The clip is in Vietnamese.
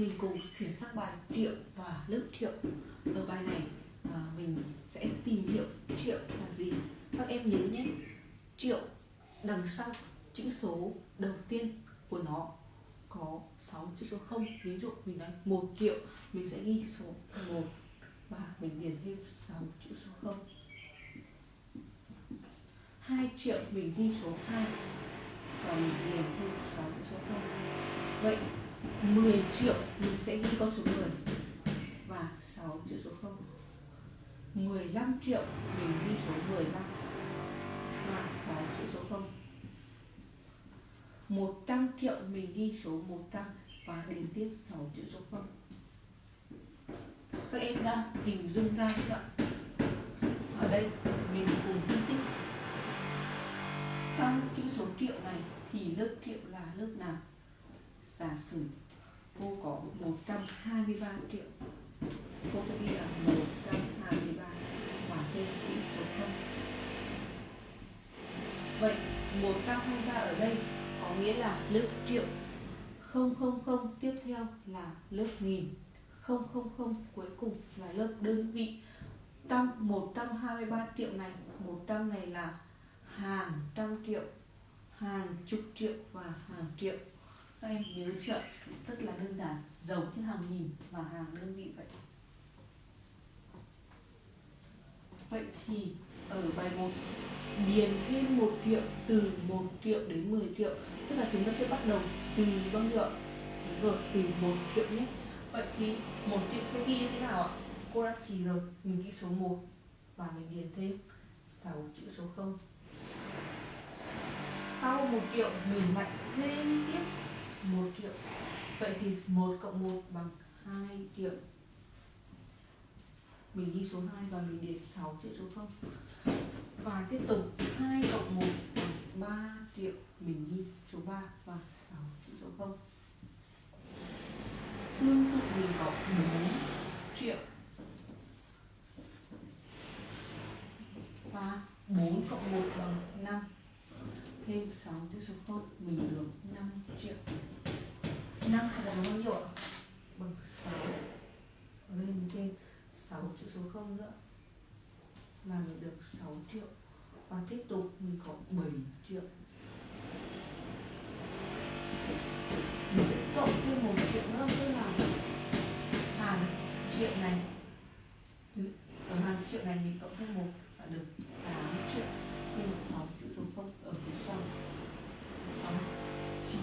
mình cùng chuyển sang bài triệu và lớp triệu ở bài này à, mình sẽ tìm hiểu triệu là gì. Các em nhớ nhé triệu đằng sau chữ số đầu tiên của nó có 6 chữ số 0 ví dụ mình nói 1 triệu mình sẽ ghi số 1 và mình điền thêm 6 chữ số 0 2 triệu mình ghi số 2 và mình điền thêm 6 chữ số 0 vậy 10 triệu mình sẽ ghi con số 10 và 6 chữ số 0 15 triệu mình ghi số 15 và 6 chữ số 0 100 triệu mình ghi số 100 và điền tiếp 6 chữ số 0 các em đã hình dung ra chưa ạ? Ở đây, mình cùng phân tích. Trong chữ số triệu này thì lớp triệu là lớp nào? Giả sử cô có 123 triệu, cô sẽ ghi là 123 và tên chữ số 0 vậy 123 ở đây có nghĩa là lớp triệu. 000 tiếp theo là lớp nghìn. 000 cuối cùng là lớp đơn vị. Trong 123 triệu này 100 này là hàng trăm triệu, hàng chục triệu và hàng triệu các em nhớ chưa rất là đơn giản, giống như hàng nghìn và hàng đơn vị vậy. Vậy thì ở bài 1 điền thêm 1 triệu từ 1 triệu đến 10 triệu tức là chúng ta sẽ bắt đầu từ bao nhiêu ạ? Đúng rồi, từ 1 triệu nhé. Vậy thì 1 triệu sẽ ghi như thế nào ạ? Cô đã chỉ rồi, mình ghi số 1 và mình điền thêm 6 chữ số 0 sau 1 triệu mình lại thêm tiếp 1 triệu. Vậy thì 1 cộng 1 bằng 2 triệu. Mình ghi số 2 và mình điền 6 chữ số 0 và tiếp tục 2 cộng 1 bằng 3 triệu. Mình ghi số 3 và 6 chữ số 0 tương tự mình có 4 triệu. Và 4 cộng 1 bằng 5 thêm 6 chữ số 0 mình được 5 triệu. 5 hay là bằng bao nhiêu ạ? Bằng 6 Ở đây mình thêm 6 chữ số 0 nữa. Là mình được 6 triệu. Và tiếp tục mình có 7 triệu. Mình sẽ cộng thêm một triệu nữa.